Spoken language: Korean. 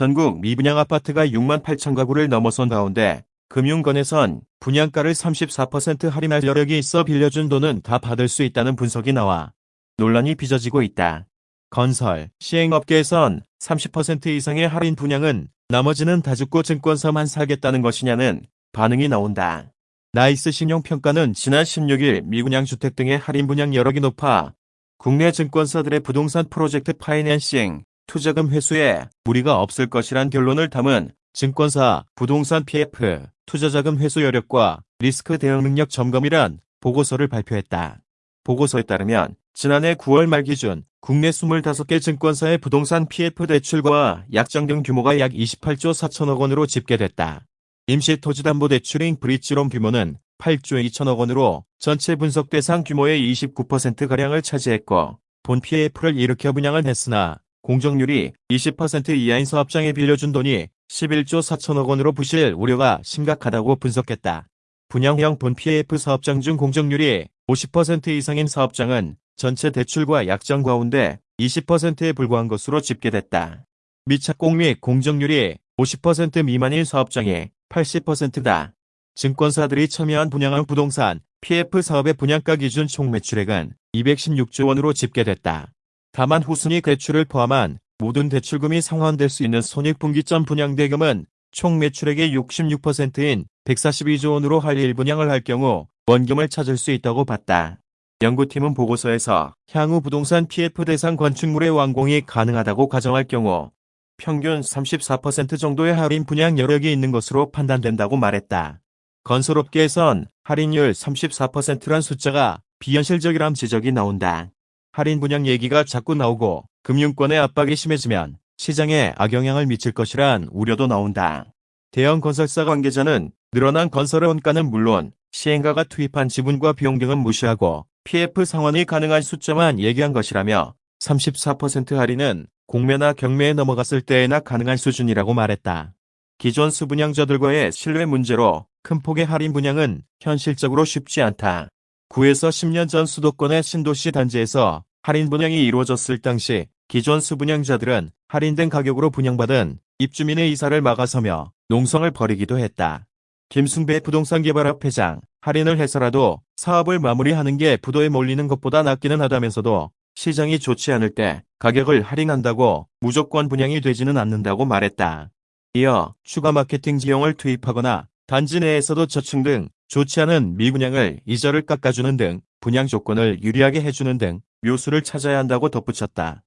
전국 미분양 아파트가 6만 8천 가구를 넘어선 가운데 금융권에선 분양가를 34% 할인할 여력이 있어 빌려준 돈은 다 받을 수 있다는 분석이 나와 논란이 빚어지고 있다. 건설, 시행업계에선 30% 이상의 할인 분양은 나머지는 다 죽고 증권사만 살겠다는 것이냐는 반응이 나온다. 나이스 신용평가는 지난 16일 미분양 주택 등의 할인 분양 여력이 높아 국내 증권사들의 부동산 프로젝트 파이낸싱, 투자금 회수에 무리가 없을 것이란 결론을 담은 증권사 부동산 PF 투자자금 회수 여력과 리스크 대응 능력 점검이란 보고서를 발표했다. 보고서에 따르면 지난해 9월 말 기준 국내 25개 증권사의 부동산 PF 대출과 약정등 규모가 약 28조 4천억 원으로 집계됐다. 임시토지담보대출인 브릿지론 규모는 8조 2천억 원으로 전체 분석 대상 규모의 29%가량을 차지했고 본 PF를 일으켜 분양을 했으나 공정률이 20% 이하인 사업장에 빌려준 돈이 11조 4천억 원으로 부실 우려가 심각하다고 분석했다. 분양형 본 PF 사업장 중 공정률이 50% 이상인 사업장은 전체 대출과 약정 가운데 20%에 불과한 것으로 집계됐다. 미착공 및 공정률이 50% 미만인 사업장이 80%다. 증권사들이 참여한 분양형 부동산 PF 사업의 분양가 기준 총 매출액은 216조 원으로 집계됐다. 다만 후순위 대출을 포함한 모든 대출금이 상환될 수 있는 손익분기점 분양대금은 총 매출액의 66%인 142조 원으로 할 1분양을 할 경우 원금을 찾을 수 있다고 봤다. 연구팀은 보고서에서 향후 부동산 PF 대상 건축물의 완공이 가능하다고 가정할 경우 평균 34% 정도의 할인 분양 여력이 있는 것으로 판단된다고 말했다. 건설업계에선 할인율 34%란 숫자가 비현실적이란 지적이 나온다. 할인 분양 얘기가 자꾸 나오고 금융권의 압박이 심해지면 시장에 악영향을 미칠 것이란 우려도 나온다. 대형 건설사 관계자는 늘어난 건설 원가는 물론 시행가가 투입한 지분과 비용 등은 무시하고 PF 상환이 가능한 숫자만 얘기한 것이라며 34% 할인은 공매나 경매에 넘어갔을 때에나 가능한 수준이라고 말했다. 기존 수분양저들과의 신뢰 문제로 큰 폭의 할인 분양은 현실적으로 쉽지 않다. 9에서 10년 전 수도권의 신도시 단지에서 할인 분양이 이루어졌을 당시 기존 수분양자들은 할인된 가격으로 분양받은 입주민의 이사를 막아서며 농성을 벌이기도 했다. 김승배 부동산개발업 회장, 할인을 해서라도 사업을 마무리하는 게 부도에 몰리는 것보다 낫기는 하다면서도 시장이 좋지 않을 때 가격을 할인한다고 무조건 분양이 되지는 않는다고 말했다. 이어 추가 마케팅 지용을 투입하거나 단지 내에서도 저층 등 좋지 않은 미분양을 이자를 깎아주는 등 분양 조건을 유리하게 해주는 등 묘수를 찾아야 한다고 덧붙였다.